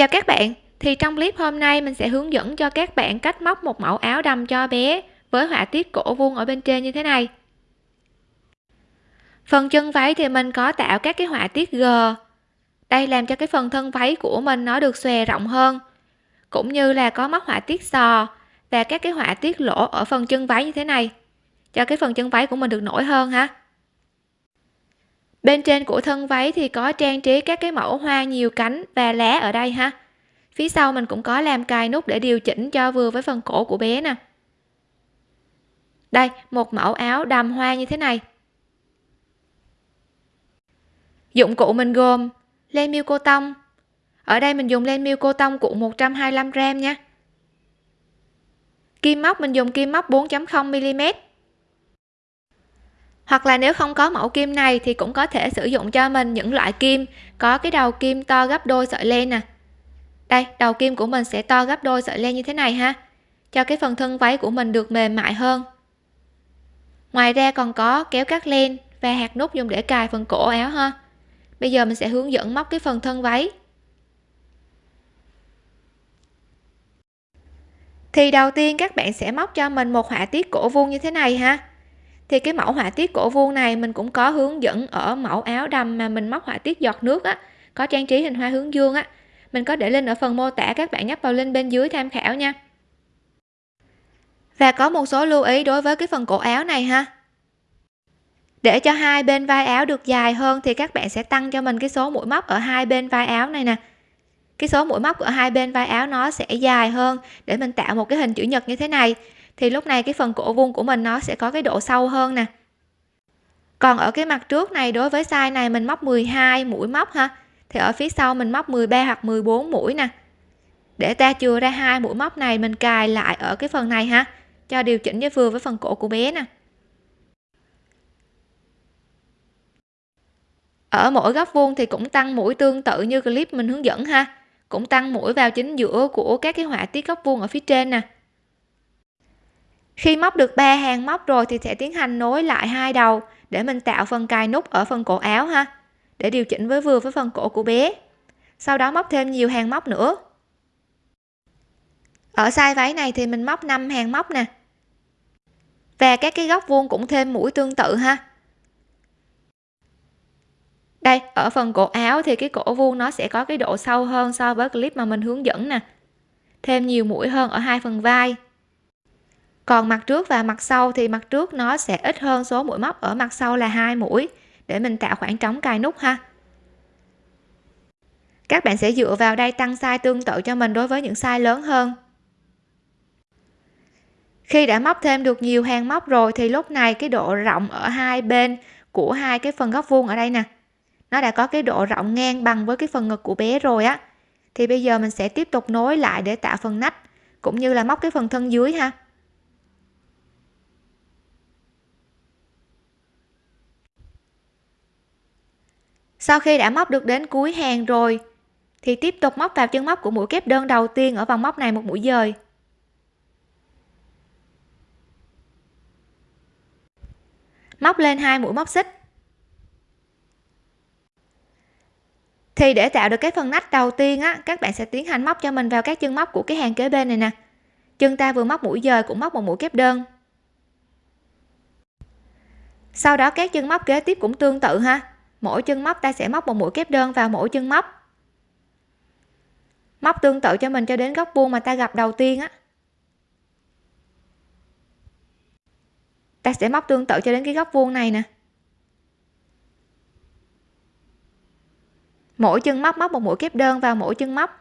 chào các bạn. Thì trong clip hôm nay mình sẽ hướng dẫn cho các bạn cách móc một mẫu áo đầm cho bé với họa tiết cổ vuông ở bên trên như thế này. Phần chân váy thì mình có tạo các cái họa tiết g. Đây làm cho cái phần thân váy của mình nó được xòe rộng hơn, cũng như là có móc họa tiết sò và các cái họa tiết lỗ ở phần chân váy như thế này, cho cái phần chân váy của mình được nổi hơn ha bên trên của thân váy thì có trang trí các cái mẫu hoa nhiều cánh và lá ở đây ha. Phía sau mình cũng có làm cài nút để điều chỉnh cho vừa với phần cổ của bé nè. Đây, một mẫu áo đầm hoa như thế này. Dụng cụ mình gồm len miêu cô tông. Ở đây mình dùng len miêu cô tông cuộn 125 gram nha. Kim móc, mình dùng kim móc 4.0 mm hoặc là nếu không có mẫu kim này thì cũng có thể sử dụng cho mình những loại kim. Có cái đầu kim to gấp đôi sợi len nè. Đây, đầu kim của mình sẽ to gấp đôi sợi len như thế này ha. Cho cái phần thân váy của mình được mềm mại hơn. Ngoài ra còn có kéo cắt len và hạt nút dùng để cài phần cổ áo ha. Bây giờ mình sẽ hướng dẫn móc cái phần thân váy. Thì đầu tiên các bạn sẽ móc cho mình một họa tiết cổ vuông như thế này ha thì cái mẫu họa tiết cổ vuông này mình cũng có hướng dẫn ở mẫu áo đầm mà mình móc họa tiết giọt nước á, có trang trí hình hoa hướng dương á. Mình có để lên ở phần mô tả, các bạn nhấp vào link bên dưới tham khảo nha. Và có một số lưu ý đối với cái phần cổ áo này ha. Để cho hai bên vai áo được dài hơn thì các bạn sẽ tăng cho mình cái số mũi móc ở hai bên vai áo này nè. Cái số mũi móc ở hai bên vai áo nó sẽ dài hơn để mình tạo một cái hình chữ nhật như thế này thì lúc này cái phần cổ vuông của mình nó sẽ có cái độ sâu hơn nè. Còn ở cái mặt trước này, đối với size này mình móc 12 mũi móc ha, thì ở phía sau mình móc 13 hoặc 14 mũi nè. Để ta chừa ra hai mũi móc này, mình cài lại ở cái phần này ha, cho điều chỉnh cho vừa với phần cổ của bé nè. Ở mỗi góc vuông thì cũng tăng mũi tương tự như clip mình hướng dẫn ha, cũng tăng mũi vào chính giữa của các cái họa tiết góc vuông ở phía trên nè khi móc được ba hàng móc rồi thì sẽ tiến hành nối lại hai đầu để mình tạo phần cài nút ở phần cổ áo ha, để điều chỉnh với vừa với phần cổ của bé. Sau đó móc thêm nhiều hàng móc nữa. Ở size váy này thì mình móc 5 hàng móc nè. Và các cái góc vuông cũng thêm mũi tương tự ha. Đây, ở phần cổ áo thì cái cổ vuông nó sẽ có cái độ sâu hơn so với clip mà mình hướng dẫn nè. Thêm nhiều mũi hơn ở hai phần vai còn mặt trước và mặt sau thì mặt trước nó sẽ ít hơn số mũi móc, ở mặt sau là hai mũi. Để mình tạo khoảng trống cài nút ha. Các bạn sẽ dựa vào đây tăng size tương tự cho mình đối với những size lớn hơn. Khi đã móc thêm được nhiều hàng móc rồi thì lúc này cái độ rộng ở hai bên của hai cái phần góc vuông ở đây nè, nó đã có cái độ rộng ngang bằng với cái phần ngực của bé rồi á. Thì bây giờ mình sẽ tiếp tục nối lại để tạo phần nách, cũng như là móc cái phần thân dưới ha. Sau khi đã móc được đến cuối hàng rồi, thì tiếp tục móc vào chân móc của mũi kép đơn đầu tiên ở vòng móc này một mũi dời. Móc lên hai mũi móc xích. Thì để tạo được cái phần nách đầu tiên á, các bạn sẽ tiến hành móc cho mình vào các chân móc của cái hàng kế bên này nè. Chân ta vừa móc mũi dời cũng móc một mũi kép đơn. Sau đó các chân móc kế tiếp cũng tương tự ha mỗi chân móc ta sẽ móc một mũi kép đơn vào mỗi chân móc. Móc tương tự cho mình cho đến góc vuông mà ta gặp đầu tiên á. Ta sẽ móc tương tự cho đến cái góc vuông này nè. Mỗi chân móc móc một mũi kép đơn vào mỗi chân móc.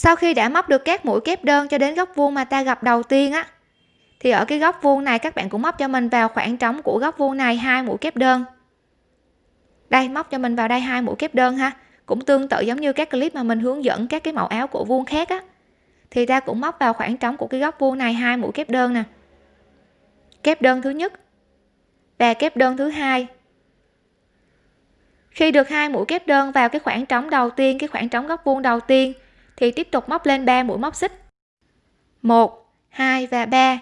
Sau khi đã móc được các mũi kép đơn cho đến góc vuông mà ta gặp đầu tiên á, thì ở cái góc vuông này các bạn cũng móc cho mình vào khoảng trống của góc vuông này hai mũi kép đơn. Đây, móc cho mình vào đây hai mũi kép đơn ha. Cũng tương tự giống như các clip mà mình hướng dẫn các cái mẫu áo cổ vuông khác á. Thì ta cũng móc vào khoảng trống của cái góc vuông này hai mũi kép đơn nè. Kép đơn thứ nhất và kép đơn thứ hai. Khi được hai mũi kép đơn vào cái khoảng trống đầu tiên, cái khoảng trống góc vuông đầu tiên thì tiếp tục móc lên 3 mũi móc xích. 1 2 và 3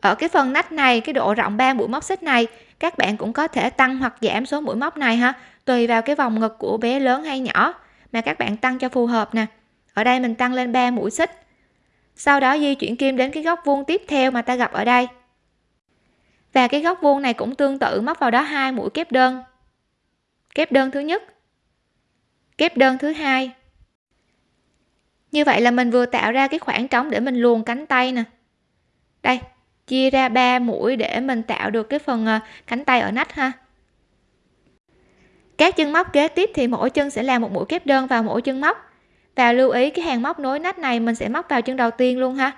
ở cái phần nách này, cái độ rộng 3 mũi móc xích này, các bạn cũng có thể tăng hoặc giảm số mũi móc này ha, tùy vào cái vòng ngực của bé lớn hay nhỏ mà các bạn tăng cho phù hợp nè. Ở đây mình tăng lên 3 mũi xích. Sau đó di chuyển kim đến cái góc vuông tiếp theo mà ta gặp ở đây. Và cái góc vuông này cũng tương tự, móc vào đó hai mũi kép đơn. Kép đơn thứ nhất. Kép đơn thứ hai như vậy là mình vừa tạo ra cái khoảng trống để mình luồn cánh tay nè. Đây, chia ra 3 mũi để mình tạo được cái phần ờ, cánh tay ở nách ha. Các chân móc kế tiếp thì mỗi chân sẽ làm một mũi kép đơn vào mỗi chân móc. Và lưu ý cái hàng móc nối nách này mình sẽ móc vào chân đầu tiên luôn ha.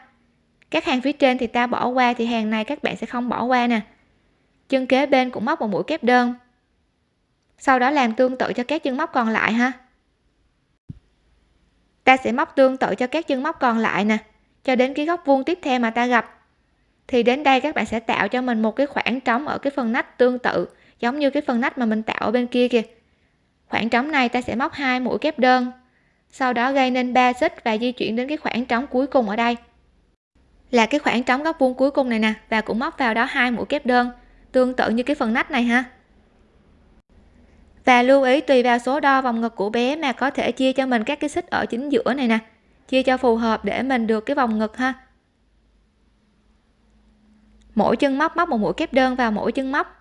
Các hàng phía trên thì ta bỏ qua thì hàng này các bạn sẽ không bỏ qua nè. Chân kế bên cũng móc một mũi kép đơn. Sau đó làm tương tự cho các chân móc còn lại ha ta sẽ móc tương tự cho các chân móc còn lại nè, cho đến cái góc vuông tiếp theo mà ta gặp. Thì đến đây các bạn sẽ tạo cho mình một cái khoảng trống ở cái phần nách tương tự, giống như cái phần nách mà mình tạo ở bên kia kìa. Khoảng trống này ta sẽ móc hai mũi kép đơn, sau đó gây nên 3 xích và di chuyển đến cái khoảng trống cuối cùng ở đây. Là cái khoảng trống góc vuông cuối cùng này nè, và cũng móc vào đó hai mũi kép đơn, tương tự như cái phần nách này ha và lưu ý tùy vào số đo vòng ngực của bé mà có thể chia cho mình các cái xích ở chính giữa này nè. Chia cho phù hợp để mình được cái vòng ngực ha. Mỗi chân móc móc một mũi kép đơn vào mỗi chân móc.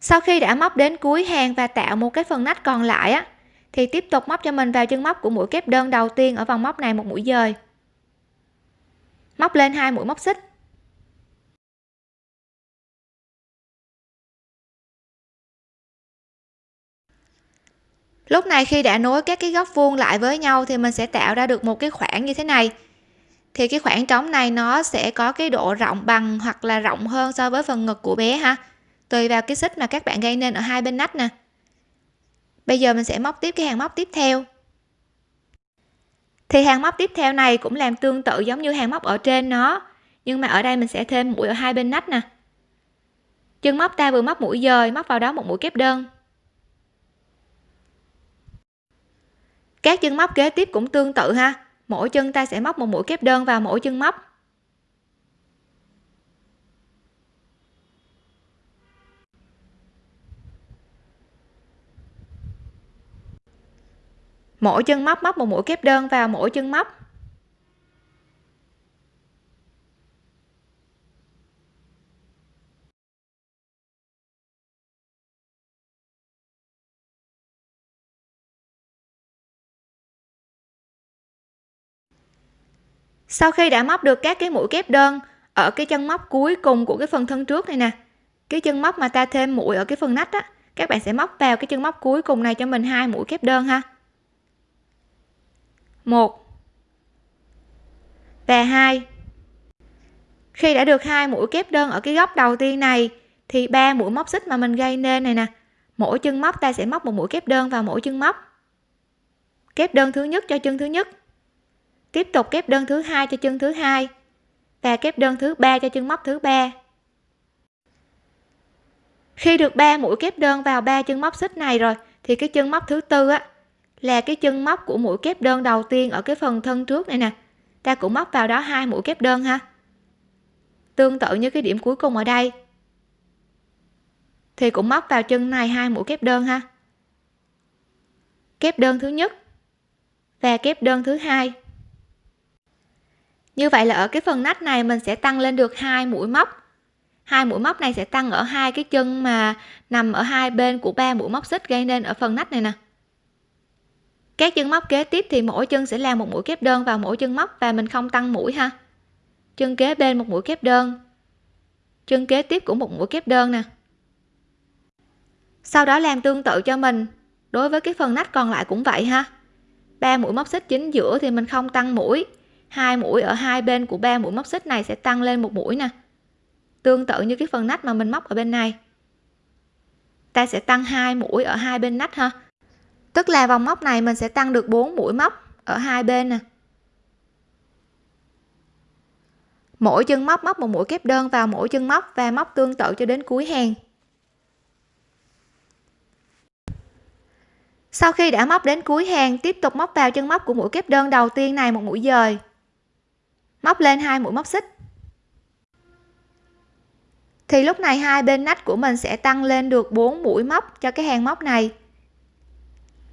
Sau khi đã móc đến cuối hàng và tạo một cái phần nách còn lại á thì tiếp tục móc cho mình vào chân móc của mũi kép đơn đầu tiên ở vòng móc này một mũi dời. Móc lên hai mũi móc xích. Lúc này khi đã nối các cái góc vuông lại với nhau thì mình sẽ tạo ra được một cái khoảng như thế này. Thì cái khoảng trống này nó sẽ có cái độ rộng bằng hoặc là rộng hơn so với phần ngực của bé ha. Tùy vào cái xích mà các bạn gây nên ở hai bên nách nè bây giờ mình sẽ móc tiếp cái hàng móc tiếp theo. Thì hàng móc tiếp theo này cũng làm tương tự giống như hàng móc ở trên nó, nhưng mà ở đây mình sẽ thêm mũi ở hai bên nách nè. Chân móc ta vừa móc mũi dời, móc vào đó một mũi kép đơn. Các chân móc kế tiếp cũng tương tự ha. Mỗi chân ta sẽ móc một mũi kép đơn vào mỗi chân móc. Mỗi chân móc móc một mũi kép đơn vào mỗi chân móc. Sau khi đã móc được các cái mũi kép đơn ở cái chân móc cuối cùng của cái phần thân trước này nè, cái chân móc mà ta thêm mũi ở cái phần nách á, các bạn sẽ móc vào cái chân móc cuối cùng này cho mình hai mũi kép đơn ha một. Và hai. Khi đã được hai mũi kép đơn ở cái góc đầu tiên này, thì ba mũi móc xích mà mình gây nên này nè. Mỗi chân móc, ta sẽ móc một mũi kép đơn vào mỗi chân móc. Kép đơn thứ nhất cho chân thứ nhất. Tiếp tục kép đơn thứ hai cho chân thứ hai. Và kép đơn thứ ba cho chân móc thứ ba. Khi được ba mũi kép đơn vào ba chân móc xích này rồi, thì cái chân móc thứ tư á là cái chân móc của mũi kép đơn đầu tiên ở cái phần thân trước này nè. Ta cũng móc vào đó hai mũi kép đơn ha. Tương tự như cái điểm cuối cùng ở đây. Thì cũng móc vào chân này hai mũi kép đơn ha. Kép đơn thứ nhất và kép đơn thứ hai. Như vậy là ở cái phần nách này mình sẽ tăng lên được hai mũi móc. Hai mũi móc này sẽ tăng ở hai cái chân mà nằm ở hai bên của ba mũi móc xích gây nên ở phần nách này nè các chân móc kế tiếp thì mỗi chân sẽ làm một mũi kép đơn vào mỗi chân móc và mình không tăng mũi ha. Chân kế bên một mũi kép đơn. Chân kế tiếp cũng một mũi kép đơn nè. Sau đó làm tương tự cho mình. Đối với cái phần nách còn lại cũng vậy ha. Ba mũi móc xích chính giữa thì mình không tăng mũi. Hai mũi ở hai bên của ba mũi móc xích này sẽ tăng lên một mũi nè. Tương tự như cái phần nách mà mình móc ở bên này. Ta sẽ tăng hai mũi ở hai bên nách ha tức là vòng móc này mình sẽ tăng được 4 mũi móc ở hai bên nè. Mỗi chân móc móc một mũi kép đơn vào mỗi chân móc và móc tương tự cho đến cuối hàng. Sau khi đã móc đến cuối hàng, tiếp tục móc vào chân móc của mũi kép đơn đầu tiên này một mũi dời. Móc lên hai mũi móc xích. Thì lúc này hai bên nách của mình sẽ tăng lên được 4 mũi móc cho cái hàng móc này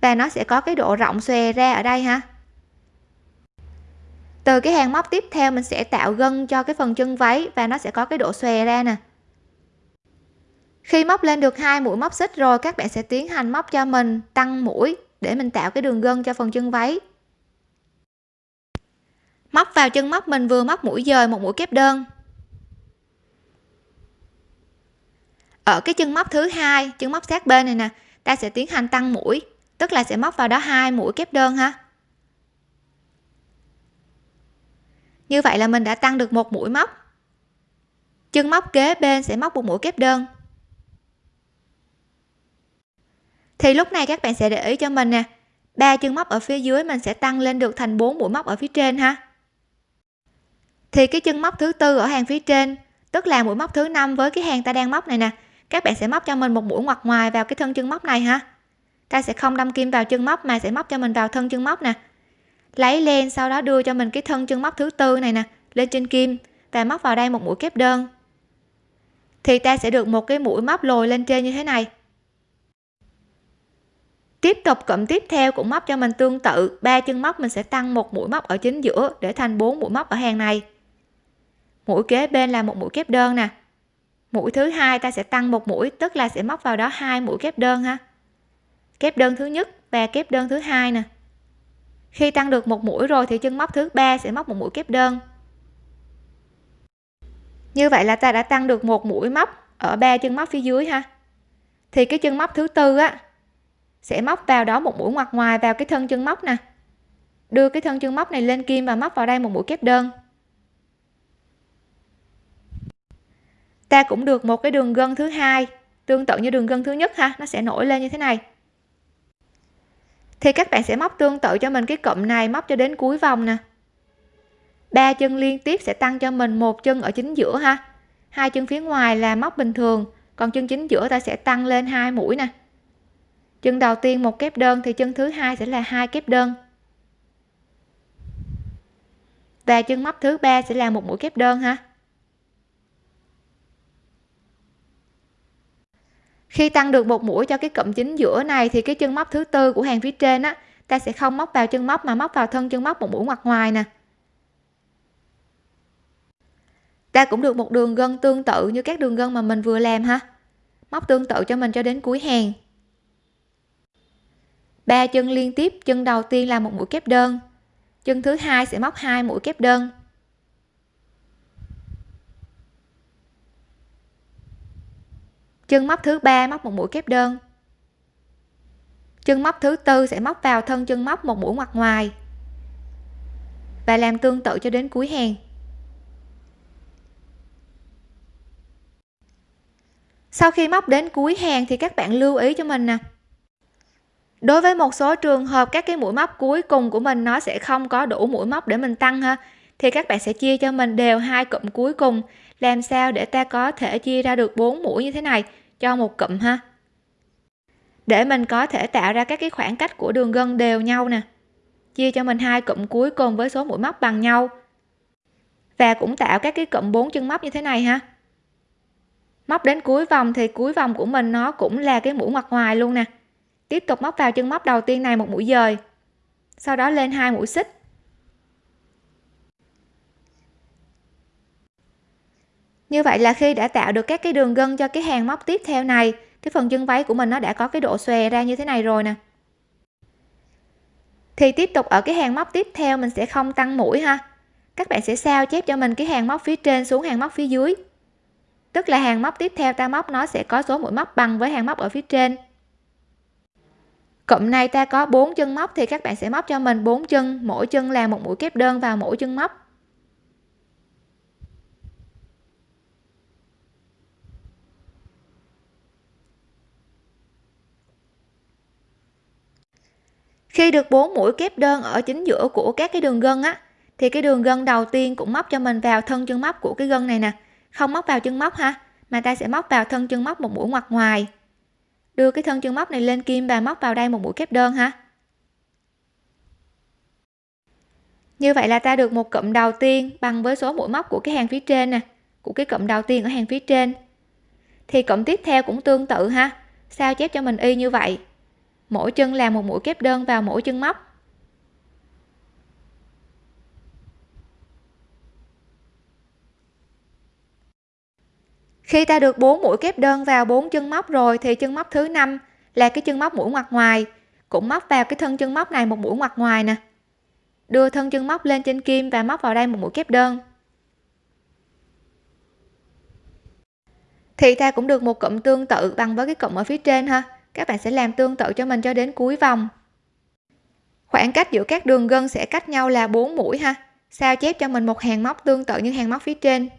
và nó sẽ có cái độ rộng xòe ra ở đây ha. Từ cái hàng móc tiếp theo mình sẽ tạo gân cho cái phần chân váy và nó sẽ có cái độ xòe ra nè. Khi móc lên được hai mũi móc xích rồi, các bạn sẽ tiến hành móc cho mình tăng mũi để mình tạo cái đường gân cho phần chân váy. Móc vào chân móc mình vừa móc mũi dời một mũi kép đơn. Ở cái chân móc thứ hai, chân móc sát bên này nè, ta sẽ tiến hành tăng mũi tức là sẽ móc vào đó hai mũi kép đơn ha? Như vậy là mình đã tăng được một mũi móc. Chân móc kế bên sẽ móc một mũi kép đơn. Thì lúc này các bạn sẽ để ý cho mình nè, ba chân móc ở phía dưới mình sẽ tăng lên được thành 4 mũi móc ở phía trên ha? Thì cái chân móc thứ tư ở hàng phía trên, tức là mũi móc thứ năm với cái hàng ta đang móc này nè, các bạn sẽ móc cho mình một mũi ngoặt ngoài vào cái thân chân móc này ha? Ta sẽ không đâm kim vào chân móc mà sẽ móc cho mình vào thân chân móc nè. Lấy lên sau đó đưa cho mình cái thân chân móc thứ tư này nè, lên trên kim và móc vào đây một mũi kép đơn. Thì ta sẽ được một cái mũi móc lồi lên trên như thế này. Tiếp tục cụm tiếp theo cũng móc cho mình tương tự, ba chân móc mình sẽ tăng một mũi móc ở chính giữa để thành bốn mũi móc ở hàng này. Mũi kế bên là một mũi kép đơn nè. Mũi thứ hai ta sẽ tăng một mũi, tức là sẽ móc vào đó hai mũi kép đơn ha kép đơn thứ nhất và kép đơn thứ hai nè. Khi tăng được một mũi rồi thì chân móc thứ ba sẽ móc một mũi kép đơn. Như vậy là ta đã tăng được một mũi móc ở ba chân móc phía dưới ha. Thì cái chân móc thứ tư á, sẽ móc vào đó một mũi ngoặt ngoài vào cái thân chân móc nè. Đưa cái thân chân móc này lên kim và móc vào đây một mũi kép đơn. Ta cũng được một cái đường gân thứ hai, tương tự như đường gân thứ nhất ha, nó sẽ nổi lên như thế này thì các bạn sẽ móc tương tự cho mình cái cụm này, móc cho đến cuối vòng nè. Ba chân liên tiếp sẽ tăng cho mình một chân ở chính giữa ha. Hai chân phía ngoài là móc bình thường, còn chân chính giữa ta sẽ tăng lên hai mũi nè. Chân đầu tiên một kép đơn, thì chân thứ hai sẽ là hai kép đơn. Và chân móc thứ ba sẽ là một mũi kép đơn ha. Khi tăng được một mũi cho cái cụm chính giữa này thì cái chân móc thứ tư của hàng phía trên á, ta sẽ không móc vào chân móc mà móc vào thân chân móc một mũi ngoặt ngoài nè. Ta cũng được một đường gân tương tự như các đường gân mà mình vừa làm ha. Móc tương tự cho mình cho đến cuối hàng. Ba chân liên tiếp, chân đầu tiên là một mũi kép đơn. Chân thứ hai sẽ móc hai mũi kép đơn. Chân móc thứ ba móc một mũi kép đơn. Chân móc thứ tư sẽ móc vào thân chân móc một mũi ngoặt ngoài và làm tương tự cho đến cuối hàng. Sau khi móc đến cuối hàng thì các bạn lưu ý cho mình nè. Đối với một số trường hợp các cái mũi móc cuối cùng của mình nó sẽ không có đủ mũi móc để mình tăng ha, thì các bạn sẽ chia cho mình đều hai cụm cuối cùng, làm sao để ta có thể chia ra được bốn mũi như thế này cho một cụm ha. Để mình có thể tạo ra các cái khoảng cách của đường gân đều nhau nè. Chia cho mình hai cụm cuối cùng với số mũi móc bằng nhau. Và cũng tạo các cái cụm bốn chân móc như thế này ha. Móc đến cuối vòng thì cuối vòng của mình nó cũng là cái mũi ngoặt ngoài luôn nè. Tiếp tục móc vào chân móc đầu tiên này một mũi dời. Sau đó lên hai mũi xích. Như vậy là khi đã tạo được các cái đường gân cho cái hàng móc tiếp theo này, cái phần chân váy của mình nó đã có cái độ xòe ra như thế này rồi nè. Thì tiếp tục ở cái hàng móc tiếp theo mình sẽ không tăng mũi ha. Các bạn sẽ sao chép cho mình cái hàng móc phía trên xuống hàng móc phía dưới. Tức là hàng móc tiếp theo ta móc nó sẽ có số mũi móc bằng với hàng móc ở phía trên. Cụm này ta có 4 chân móc thì các bạn sẽ móc cho mình 4 chân, mỗi chân là một mũi kép đơn vào mỗi chân móc. Khi được bốn mũi kép đơn ở chính giữa của các cái đường gân á, thì cái đường gân đầu tiên cũng móc cho mình vào thân chân móc của cái gân này nè. Không móc vào chân móc ha, mà ta sẽ móc vào thân chân móc một mũi ngoặt ngoài. Đưa cái thân chân móc này lên kim và móc vào đây một mũi kép đơn ha. Như vậy là ta được một cụm đầu tiên bằng với số mũi móc của cái hàng phía trên nè, của cái cụm đầu tiên ở hàng phía trên. Thì cụm tiếp theo cũng tương tự ha, sao chép cho mình y như vậy? Mỗi chân làm một mũi kép đơn vào mỗi chân móc. Khi ta được 4 mũi kép đơn vào 4 chân móc rồi thì chân móc thứ năm là cái chân móc mũi ngoặt ngoài, cũng móc vào cái thân chân móc này một mũi ngoặt ngoài nè. Đưa thân chân móc lên trên kim và móc vào đây một mũi kép đơn. Thì ta cũng được một cụm tương tự bằng với cái cụm ở phía trên ha các bạn sẽ làm tương tự cho mình cho đến cuối vòng. Khoảng cách giữa các đường gân sẽ cách nhau là 4 mũi ha. Sao chép cho mình một hàng móc tương tự như hàng móc phía trên.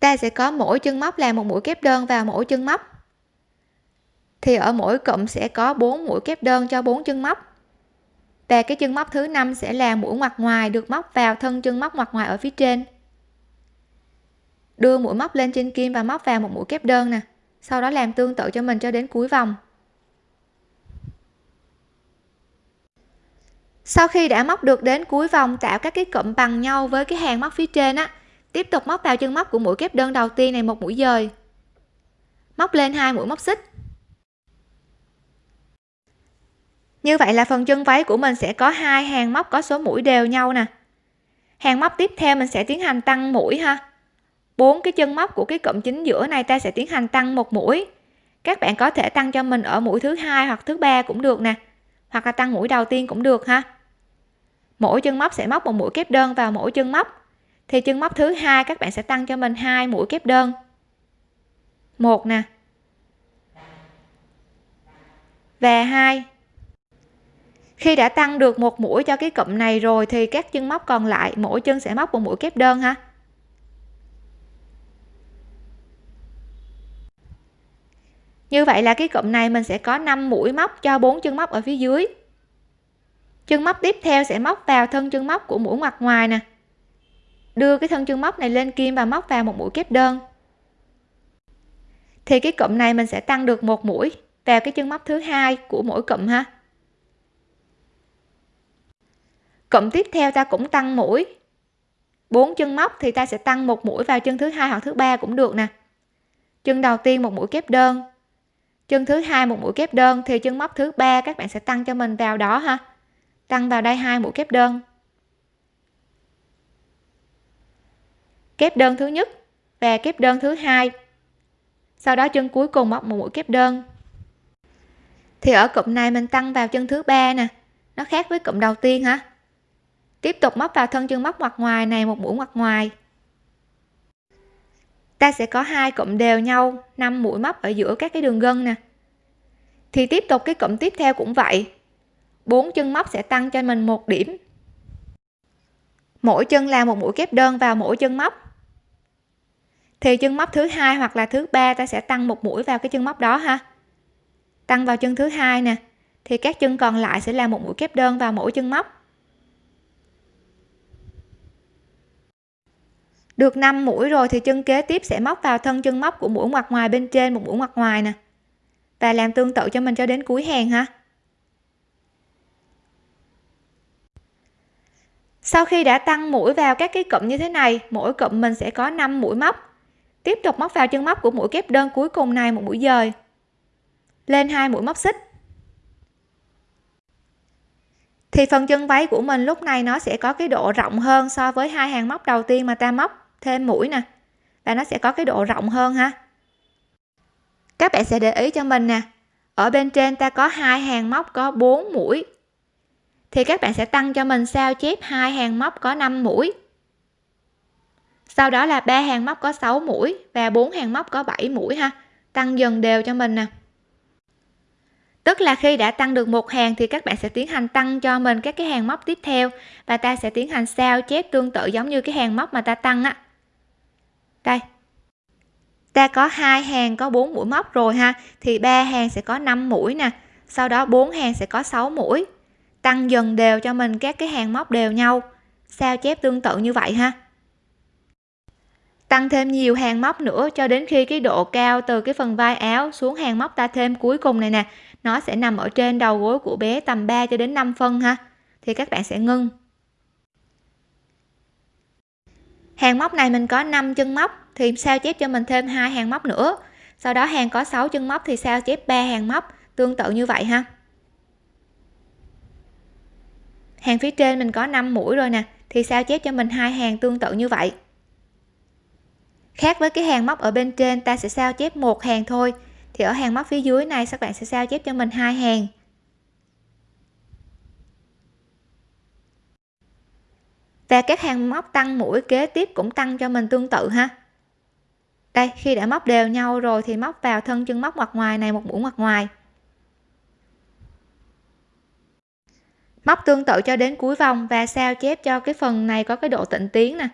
Ta sẽ có mỗi chân móc là một mũi kép đơn vào mỗi chân móc. Thì ở mỗi cụm sẽ có 4 mũi kép đơn cho 4 chân móc. Và cái chân móc thứ năm sẽ là mũi ngoặt ngoài được móc vào thân chân móc ngoặt ngoài ở phía trên đưa mũi móc lên trên kim và móc vào một mũi kép đơn nè, sau đó làm tương tự cho mình cho đến cuối vòng. Sau khi đã móc được đến cuối vòng, tạo các cái cụm bằng nhau với cái hàng móc phía trên á, tiếp tục móc vào chân móc của mũi kép đơn đầu tiên này một mũi dời. Móc lên hai mũi móc xích. Như vậy là phần chân váy của mình sẽ có hai hàng móc có số mũi đều nhau nè. Hàng móc tiếp theo mình sẽ tiến hành tăng mũi ha bốn cái chân móc của cái cụm chính giữa này ta sẽ tiến hành tăng một mũi. Các bạn có thể tăng cho mình ở mũi thứ hai hoặc thứ ba cũng được nè. Hoặc là tăng mũi đầu tiên cũng được ha. Mỗi chân móc sẽ móc một mũi kép đơn vào mỗi chân móc. Thì chân móc thứ hai các bạn sẽ tăng cho mình hai mũi kép đơn. Một nè. Và hai. Khi đã tăng được một mũi cho cái cụm này rồi thì các chân móc còn lại mỗi chân sẽ móc một mũi kép đơn ha. Như vậy là cái cụm này mình sẽ có 5 mũi móc cho bốn chân móc ở phía dưới. Chân móc tiếp theo sẽ móc vào thân chân móc của mũi ngoặt ngoài nè. Đưa cái thân chân móc này lên kim và móc vào một mũi kép đơn. Thì cái cụm này mình sẽ tăng được một mũi vào cái chân móc thứ hai của mỗi cụm ha. Cụm tiếp theo ta cũng tăng mũi. Bốn chân móc thì ta sẽ tăng một mũi vào chân thứ hai hoặc thứ ba cũng được nè. Chân đầu tiên một mũi kép đơn chân thứ hai một mũi kép đơn thì chân móc thứ ba các bạn sẽ tăng cho mình vào đó ha. Tăng vào đây hai mũi kép đơn. Kép đơn thứ nhất và kép đơn thứ hai. Sau đó chân cuối cùng móc một mũi kép đơn. Thì ở cụm này mình tăng vào chân thứ ba nè, nó khác với cụm đầu tiên hả tiếp tục móc vào thân chân móc ngoặt ngoài này, một mũi ngoặt ngoài ta sẽ có hai cụm đều nhau 5 mũi móc ở giữa các cái đường gân nè. Thì tiếp tục cái cụm tiếp theo cũng vậy. Bốn chân móc sẽ tăng cho mình một điểm. Mỗi chân là một mũi kép đơn vào mỗi chân móc. Thì chân móc thứ hai hoặc là thứ ba ta sẽ tăng một mũi vào cái chân móc đó ha. Tăng vào chân thứ hai nè, thì các chân còn lại sẽ là một mũi kép đơn vào mỗi chân móc. Được 5 mũi rồi thì chân kế tiếp sẽ móc vào thân chân móc của mũi ngoặt ngoài bên trên một mũi ngoặt ngoài nè. Và làm tương tự cho mình cho đến cuối hàng ha. Sau khi đã tăng mũi vào các cái cụm như thế này, mỗi cụm mình sẽ có 5 mũi móc. Tiếp tục móc vào chân móc của mũi kép đơn cuối cùng này một mũi dời. Lên hai mũi móc xích. Thì phần chân váy của mình lúc này nó sẽ có cái độ rộng hơn so với hai hàng móc đầu tiên mà ta móc thêm mũi nè. Và nó sẽ có cái độ rộng hơn ha. Các bạn sẽ để ý cho mình nè. Ở bên trên ta có hai hàng móc có 4 mũi. Thì các bạn sẽ tăng cho mình sao chép hai hàng móc có 5 mũi. Sau đó là ba hàng móc có 6 mũi và bốn hàng móc có 7 mũi ha. Tăng dần đều cho mình nè. Tức là khi đã tăng được một hàng thì các bạn sẽ tiến hành tăng cho mình các cái hàng móc tiếp theo. Và ta sẽ tiến hành sao chép tương tự giống như cái hàng móc mà ta tăng á đây. Ta có hai hàng có 4 mũi móc rồi ha. Thì ba hàng sẽ có 5 mũi nè. Sau đó bốn hàng sẽ có 6 mũi. Tăng dần đều cho mình các cái hàng móc đều nhau. Sao chép tương tự như vậy ha? Tăng thêm nhiều hàng móc nữa cho đến khi cái độ cao từ cái phần vai áo xuống hàng móc ta thêm cuối cùng này nè. Nó sẽ nằm ở trên đầu gối của bé tầm 3 cho đến 5 phân ha. Thì các bạn sẽ ngưng. Hàng móc này mình có 5 chân móc, thì sao chép cho mình thêm hai hàng móc nữa? Sau đó hàng có 6 chân móc thì sao chép 3 hàng móc? Tương tự như vậy ha. Hàng phía trên mình có 5 mũi rồi nè, thì sao chép cho mình hai hàng tương tự như vậy? Khác với cái hàng móc ở bên trên, ta sẽ sao chép một hàng thôi. Thì ở hàng móc phía dưới này, các bạn sẽ sao chép cho mình hai hàng? Và các hàng móc tăng mũi kế tiếp cũng tăng cho mình tương tự ha. Đây, khi đã móc đều nhau rồi thì móc vào thân chân móc mặt ngoài này, một mũi mặt ngoài. Móc tương tự cho đến cuối vòng và sao chép cho cái phần này có cái độ tịnh tiến nè.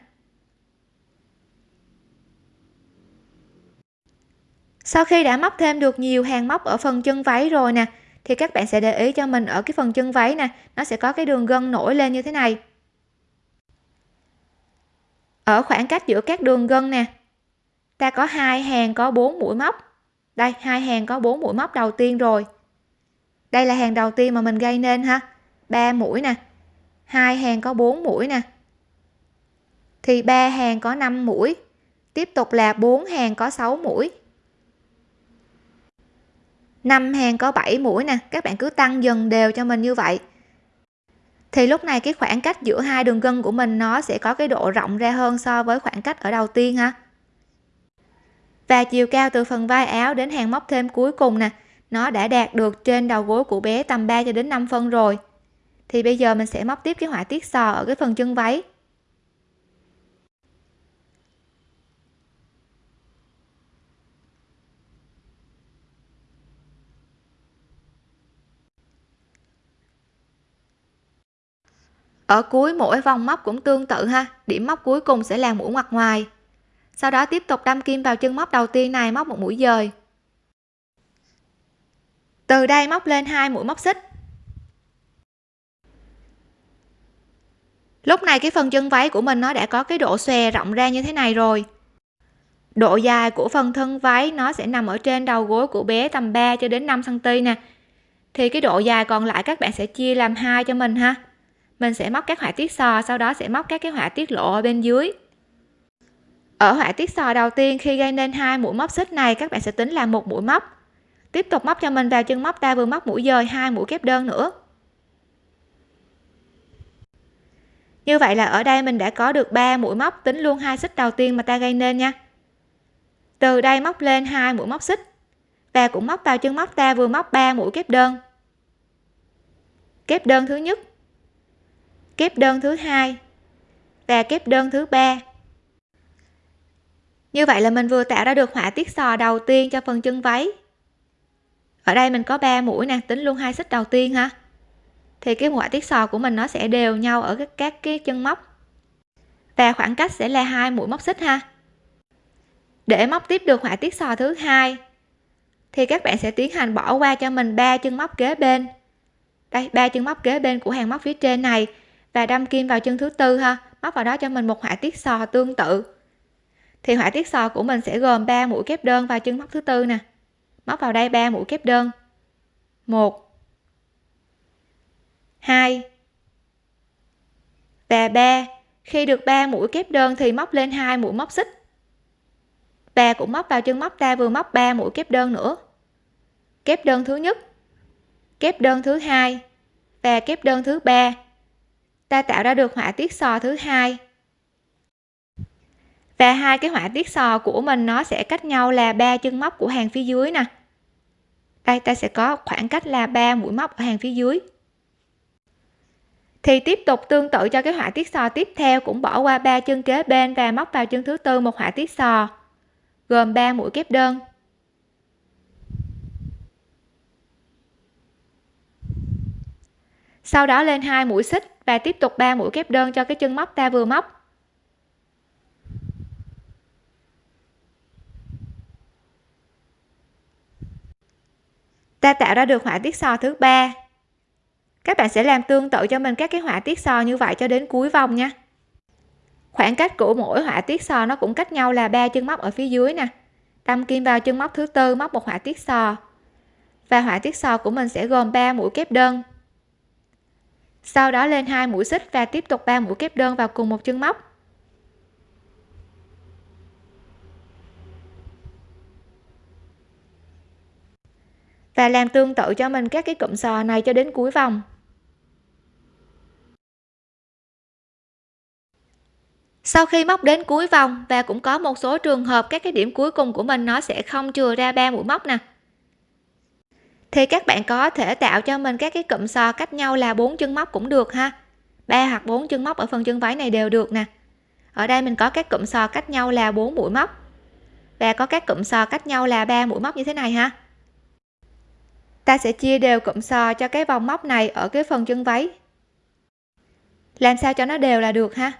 Sau khi đã móc thêm được nhiều hàng móc ở phần chân váy rồi nè, thì các bạn sẽ để ý cho mình ở cái phần chân váy nè, nó sẽ có cái đường gân nổi lên như thế này ở khoảng cách giữa các đường gân nè. Ta có hai hàng có 4 mũi móc. Đây, hai hàng có 4 mũi móc đầu tiên rồi. Đây là hàng đầu tiên mà mình gây nên ha. 3 mũi nè. Hai hàng có 4 mũi nè. Thì ba hàng có 5 mũi. Tiếp tục là 4 hàng có 6 mũi. 5 hàng có 7 mũi nè. Các bạn cứ tăng dần đều cho mình như vậy thì lúc này cái khoảng cách giữa hai đường gân của mình nó sẽ có cái độ rộng ra hơn so với khoảng cách ở đầu tiên ha. Và chiều cao từ phần vai áo đến hàng móc thêm cuối cùng nè, nó đã đạt được trên đầu gối của bé tầm 3 cho đến 5 phân rồi. Thì bây giờ mình sẽ móc tiếp cái họa tiết sò ở cái phần chân váy. Ở cuối mỗi vòng móc cũng tương tự ha, điểm móc cuối cùng sẽ là mũi ngoặt ngoài. Sau đó tiếp tục đâm kim vào chân móc đầu tiên này, móc một mũi dời. Từ đây móc lên hai mũi móc xích. Lúc này cái phần chân váy của mình nó đã có cái độ xòe rộng ra như thế này rồi. Độ dài của phần thân váy nó sẽ nằm ở trên đầu gối của bé tầm 3 cho đến 5 cm nè. Thì cái độ dài còn lại các bạn sẽ chia làm hai cho mình ha mình sẽ móc các họa tiết sò sau đó sẽ móc các cái họa tiết lộ ở bên dưới. Ở họa tiết sò đầu tiên, khi gây nên hai mũi móc xích này, các bạn sẽ tính là một mũi móc. Tiếp tục móc cho mình vào chân móc ta vừa móc mũi dời, hai mũi kép đơn nữa. Như vậy là ở đây mình đã có được 3 mũi móc, tính luôn hai xích đầu tiên mà ta gây nên nha. Từ đây móc lên hai mũi móc xích. Và cũng móc vào chân móc ta vừa móc 3 mũi kép đơn. Kép đơn thứ nhất kép đơn thứ hai và kép đơn thứ ba. Như vậy là mình vừa tạo ra được họa tiết sò đầu tiên cho phần chân váy. Ở đây mình có 3 mũi nè, tính luôn hai xích đầu tiên ha. Thì cái họa tiết sò của mình nó sẽ đều nhau ở các các cái chân móc. Và khoảng cách sẽ là hai mũi móc xích ha. Để móc tiếp được họa tiết sò thứ hai, thì các bạn sẽ tiến hành bỏ qua cho mình ba chân móc kế bên. Đây, ba chân móc kế bên của hàng móc phía trên này và đâm kim vào chân thứ tư ha. Móc vào đó cho mình một họa tiết sò tương tự. Thì họa tiết sò của mình sẽ gồm 3 mũi kép đơn vào chân móc thứ tư nè. Móc vào đây 3 mũi kép đơn. 1 2 và 3 khi được 3 mũi kép đơn thì móc lên hai mũi móc xích. Và cũng móc vào chân móc ta vừa móc 3 mũi kép đơn nữa. Kép đơn thứ nhất, kép đơn thứ hai và kép đơn thứ ba ta tạo ra được họa tiết sò thứ hai. Và hai cái họa tiết sò của mình nó sẽ cách nhau là ba chân móc của hàng phía dưới nè. Đây, ta sẽ có khoảng cách là ba mũi móc ở hàng phía dưới. Thì tiếp tục tương tự cho cái họa tiết sò tiếp theo, cũng bỏ qua ba chân kế bên và móc vào chân thứ tư một họa tiết sò, gồm 3 mũi kép đơn. Sau đó lên hai mũi xích và tiếp tục 3 mũi kép đơn cho cái chân móc ta vừa móc. Ta tạo ra được họa tiết sò thứ ba. Các bạn sẽ làm tương tự cho mình các cái họa tiết sò như vậy cho đến cuối vòng nha. Khoảng cách của mỗi họa tiết sò nó cũng cách nhau là ba chân móc ở phía dưới nè. Đâm kim vào chân móc thứ tư, móc một họa tiết sò. Và họa tiết sò của mình sẽ gồm 3 mũi kép đơn sau đó lên hai mũi xích và tiếp tục ba mũi kép đơn vào cùng một chân móc. Và làm tương tự cho mình các cái cụm sò này cho đến cuối vòng. Sau khi móc đến cuối vòng và cũng có một số trường hợp các cái điểm cuối cùng của mình nó sẽ không chừa ra ba mũi móc nè thì các bạn có thể tạo cho mình các cái cụm sò cách nhau là bốn chân móc cũng được ha. Ba hoặc bốn chân móc ở phần chân váy này đều được nè. Ở đây mình có các cụm sò cách nhau là bốn mũi móc. Và có các cụm sò cách nhau là ba mũi móc như thế này ha. Ta sẽ chia đều cụm sò cho cái vòng móc này ở cái phần chân váy. Làm sao cho nó đều là được ha?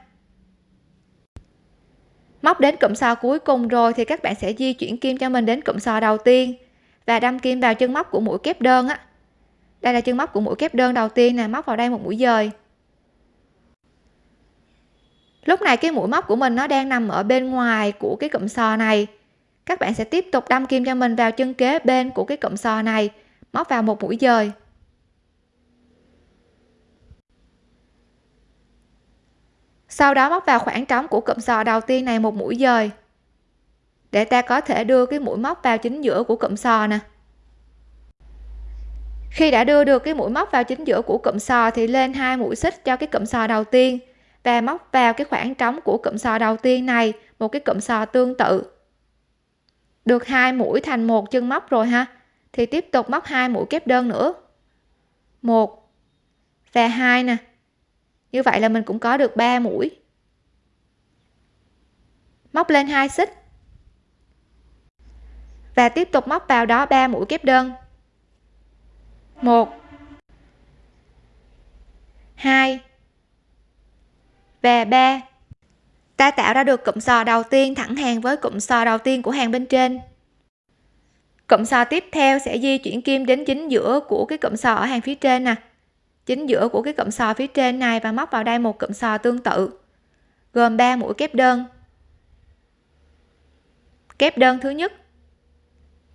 Móc đến cụm sò cuối cùng rồi thì các bạn sẽ di chuyển kim cho mình đến cụm sò đầu tiên và đâm kim vào chân móc của mũi kép đơn á. Đây là chân móc của mũi kép đơn đầu tiên nè, móc vào đây một mũi dời. Lúc này cái mũi móc của mình nó đang nằm ở bên ngoài của cái cụm sò này. Các bạn sẽ tiếp tục đâm kim cho mình vào chân kế bên của cái cụm sò này, móc vào một mũi dời. Sau đó móc vào khoảng trống của cụm sò đầu tiên này một mũi dời để ta có thể đưa cái mũi móc vào chính giữa của cụm sò nè. Khi đã đưa được cái mũi móc vào chính giữa của cụm sò thì lên hai mũi xích cho cái cụm sò đầu tiên và móc vào cái khoảng trống của cụm sò đầu tiên này, một cái cụm sò tương tự. Được hai mũi thành một chân móc rồi ha. Thì tiếp tục móc hai mũi kép đơn nữa. Một và hai nè. Như vậy là mình cũng có được ba mũi. Móc lên hai xích và tiếp tục móc vào đó 3 mũi kép đơn. 1 2 và 3 ta tạo ra được cụm sò đầu tiên thẳng hàng với cụm sò đầu tiên của hàng bên trên. Cụm sò tiếp theo sẽ di chuyển kim đến chính giữa của cái cụm sò ở hàng phía trên nè. Chính giữa của cái cụm sò phía trên này và móc vào đây một cụm sò tương tự, gồm 3 mũi kép đơn. Kép đơn thứ nhất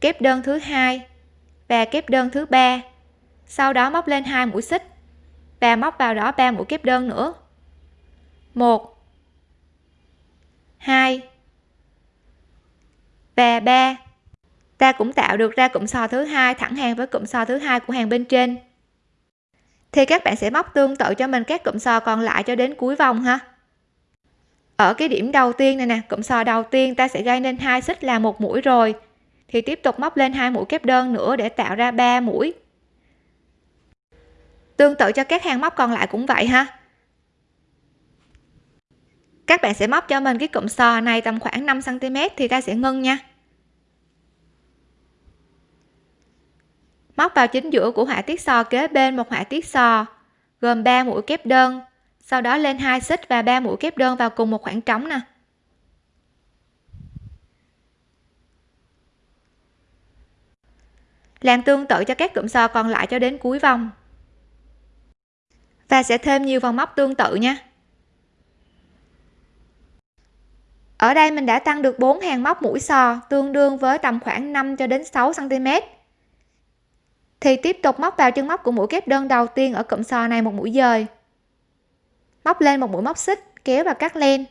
kép đơn thứ hai và kép đơn thứ ba. Sau đó móc lên hai mũi xích và móc vào đó ba mũi kép đơn nữa. Một, hai và ba. Ta cũng tạo được ra cụm sò thứ hai thẳng hàng với cụm sò thứ hai của hàng bên trên. Thì các bạn sẽ móc tương tự cho mình các cụm sò còn lại cho đến cuối vòng ha. Ở cái điểm đầu tiên này nè, cụm sò đầu tiên ta sẽ gây nên hai xích là một mũi rồi thì tiếp tục móc lên hai mũi kép đơn nữa để tạo ra 3 mũi. Tương tự cho các hàng móc còn lại cũng vậy ha. Các bạn sẽ móc cho mình cái cụm sò này tầm khoảng 5 cm thì ta sẽ ngưng nha. Móc vào chính giữa của họa tiết sò kế bên một họa tiết sò, gồm 3 mũi kép đơn, sau đó lên hai xích và 3 mũi kép đơn vào cùng một khoảng trống nè. Làm tương tự cho các cụm sò còn lại cho đến cuối vòng. Và sẽ thêm nhiều vòng móc tương tự nha. Ở đây mình đã tăng được 4 hàng móc mũi sò tương đương với tầm khoảng 5 cho đến 6 cm thì tiếp tục móc vào chân móc của mũi kép đơn đầu tiên ở cụm sò này một mũi dời. Móc lên một mũi móc xích, kéo và cắt len.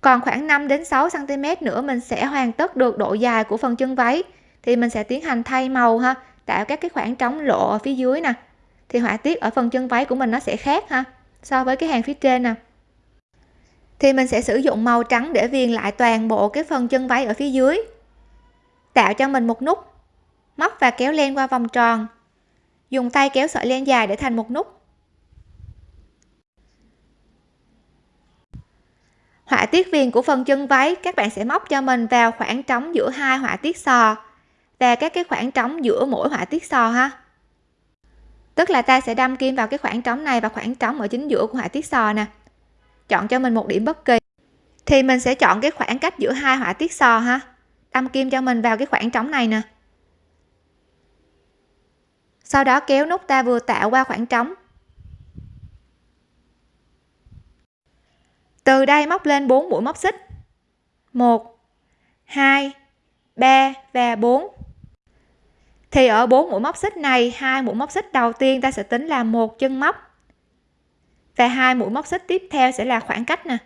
Còn khoảng 5 đến 6 cm nữa mình sẽ hoàn tất được độ dài của phần chân váy thì mình sẽ tiến hành thay màu ha, tạo các cái khoảng trống lộ ở phía dưới nè. Thì họa tiết ở phần chân váy của mình nó sẽ khác ha, so với cái hàng phía trên nè. Thì mình sẽ sử dụng màu trắng để viền lại toàn bộ cái phần chân váy ở phía dưới. Tạo cho mình một nút móc và kéo len qua vòng tròn. Dùng tay kéo sợi len dài để thành một nút. Họa tiết viền của phần chân váy các bạn sẽ móc cho mình vào khoảng trống giữa hai họa tiết sò và các cái khoảng trống giữa mỗi họa tiết sò ha. Tức là ta sẽ đâm kim vào cái khoảng trống này và khoảng trống ở chính giữa của họa tiết sò nè. Chọn cho mình một điểm bất kỳ. Thì mình sẽ chọn cái khoảng cách giữa hai họa tiết sò ha. Đâm kim cho mình vào cái khoảng trống này nè. Sau đó kéo nút ta vừa tạo qua khoảng trống. Từ đây móc lên 4 mũi móc xích. 1 2 3 và 4 thì ở bốn mũi móc xích này, hai mũi móc xích đầu tiên ta sẽ tính là một chân móc. Và hai mũi móc xích tiếp theo sẽ là khoảng cách nè.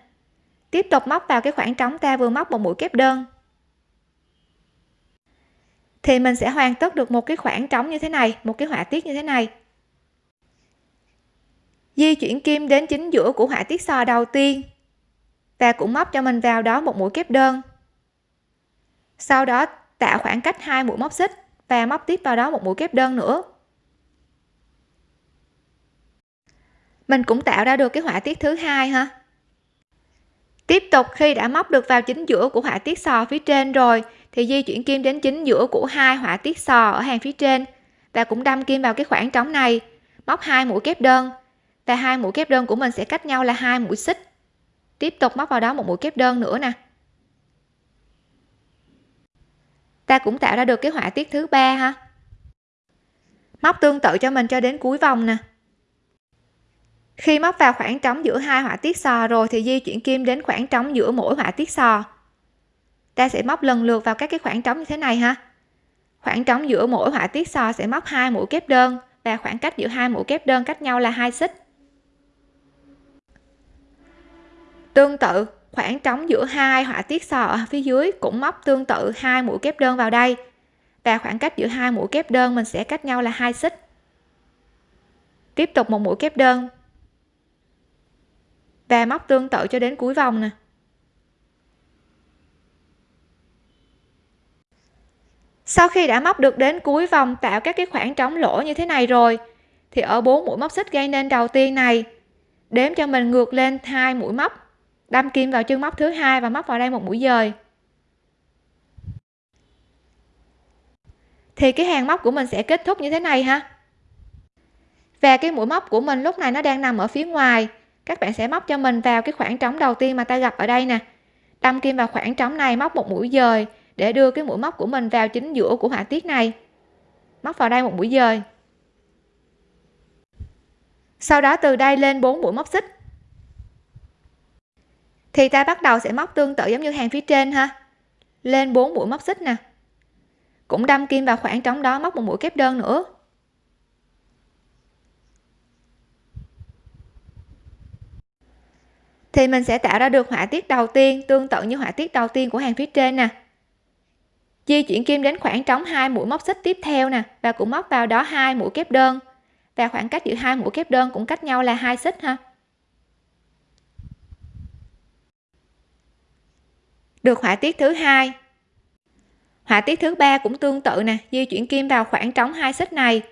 Tiếp tục móc vào cái khoảng trống ta vừa móc một mũi kép đơn. Thì mình sẽ hoàn tất được một cái khoảng trống như thế này, một cái họa tiết như thế này. Di chuyển kim đến chính giữa của họa tiết sò đầu tiên. Và cũng móc cho mình vào đó một mũi kép đơn. Sau đó tạo khoảng cách hai mũi móc xích và móc tiếp vào đó một mũi kép đơn nữa. Mình cũng tạo ra được cái họa tiết thứ hai ha. Tiếp tục, khi đã móc được vào chính giữa của họa tiết sò phía trên rồi, thì di chuyển kim đến chính giữa của hai họa tiết sò ở hàng phía trên. Và cũng đâm kim vào cái khoảng trống này, móc hai mũi kép đơn. Và hai mũi kép đơn của mình sẽ cách nhau là hai mũi xích. Tiếp tục móc vào đó một mũi kép đơn nữa nè. Ta cũng tạo ra được cái họa tiết thứ ba ha. Móc tương tự cho mình cho đến cuối vòng nè. Khi móc vào khoảng trống giữa hai họa tiết sò rồi thì di chuyển kim đến khoảng trống giữa mỗi họa tiết sò. Ta sẽ móc lần lượt vào các cái khoảng trống như thế này ha. Khoảng trống giữa mỗi họa tiết sò sẽ móc hai mũi kép đơn và khoảng cách giữa hai mũi kép đơn cách nhau là hai xích. Tương tự khoảng trống giữa hai họa tiết sò ở phía dưới cũng móc tương tự hai mũi kép đơn vào đây. Và khoảng cách giữa hai mũi kép đơn mình sẽ cách nhau là hai xích. Tiếp tục một mũi kép đơn. Và móc tương tự cho đến cuối vòng nè. Sau khi đã móc được đến cuối vòng tạo các cái khoảng trống lỗ như thế này rồi, thì ở bốn mũi móc xích gây nên đầu tiên này. Đếm cho mình ngược lên hai mũi móc đâm kim vào chân móc thứ hai và móc vào đây một mũi dời. Thì cái hàng móc của mình sẽ kết thúc như thế này ha. Và cái mũi móc của mình lúc này nó đang nằm ở phía ngoài. Các bạn sẽ móc cho mình vào cái khoảng trống đầu tiên mà ta gặp ở đây nè. Đâm kim vào khoảng trống này, móc một mũi dời để đưa cái mũi móc của mình vào chính giữa của họa tiết này. Móc vào đây một mũi dời. Sau đó từ đây lên 4 mũi móc xích thì ta bắt đầu sẽ móc tương tự giống như hàng phía trên ha. Lên 4 mũi móc xích nè. Cũng đâm kim vào khoảng trống đó móc một mũi kép đơn nữa. Thì mình sẽ tạo ra được họa tiết đầu tiên, tương tự như họa tiết đầu tiên của hàng phía trên nè. Di chuyển kim đến khoảng trống hai mũi móc xích tiếp theo nè, và cũng móc vào đó hai mũi kép đơn. Và khoảng cách giữa hai mũi kép đơn cũng cách nhau là hai xích ha. Được họa tiết thứ hai. Họa tiết thứ ba cũng tương tự nè, di chuyển kim vào khoảng trống hai xích này.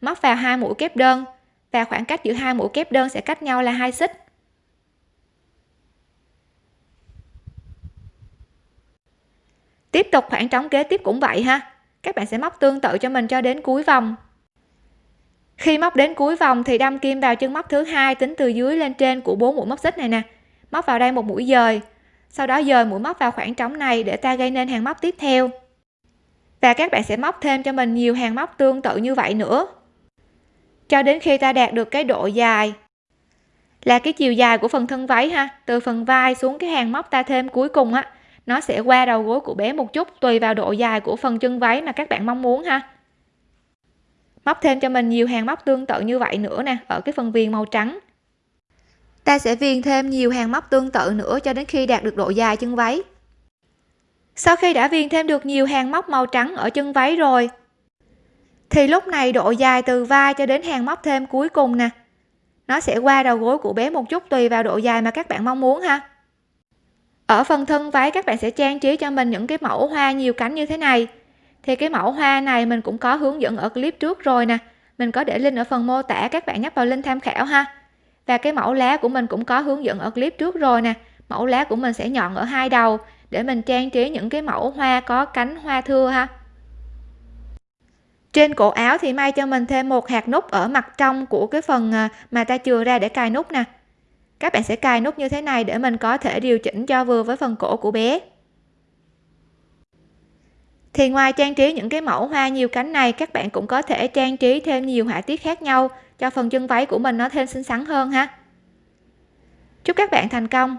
Móc vào hai mũi kép đơn, và khoảng cách giữa hai mũi kép đơn sẽ cách nhau là hai xích. Tiếp tục khoảng trống kế tiếp cũng vậy ha. Các bạn sẽ móc tương tự cho mình cho đến cuối vòng. Khi móc đến cuối vòng thì đâm kim vào chân móc thứ hai tính từ dưới lên trên của bốn mũi móc xích này nè. Móc vào đây một mũi dời sau đó dời mũi móc vào khoảng trống này để ta gây nên hàng móc tiếp theo. Và các bạn sẽ móc thêm cho mình nhiều hàng móc tương tự như vậy nữa. Cho đến khi ta đạt được cái độ dài là cái chiều dài của phần thân váy ha, từ phần vai xuống cái hàng móc ta thêm cuối cùng á, nó sẽ qua đầu gối của bé một chút, tùy vào độ dài của phần chân váy mà các bạn mong muốn ha. Móc thêm cho mình nhiều hàng móc tương tự như vậy nữa nè, ở cái phần viền màu trắng ta sẽ viền thêm nhiều hàng móc tương tự nữa cho đến khi đạt được độ dài chân váy. Sau khi đã viền thêm được nhiều hàng móc màu trắng ở chân váy rồi, thì lúc này độ dài từ vai cho đến hàng móc thêm cuối cùng nè. Nó sẽ qua đầu gối của bé một chút tùy vào độ dài mà các bạn mong muốn ha. Ở phần thân váy, các bạn sẽ trang trí cho mình những cái mẫu hoa nhiều cánh như thế này. Thì cái mẫu hoa này mình cũng có hướng dẫn ở clip trước rồi nè. Mình có để link ở phần mô tả, các bạn nhấp vào link tham khảo ha và cái mẫu lá của mình cũng có hướng dẫn ở clip trước rồi nè. Mẫu lá của mình sẽ nhọn ở hai đầu để mình trang trí những cái mẫu hoa có cánh hoa thưa ha. Trên cổ áo thì may cho mình thêm một hạt nút ở mặt trong của cái phần à, mà ta chừa ra để cài nút nè. Các bạn sẽ cài nút như thế này để mình có thể điều chỉnh cho vừa với phần cổ của bé. Thì ngoài trang trí những cái mẫu hoa nhiều cánh này, các bạn cũng có thể trang trí thêm nhiều họa tiết khác nhau cho phần chân váy của mình nó thêm xinh xắn hơn ha. Chúc các bạn thành công.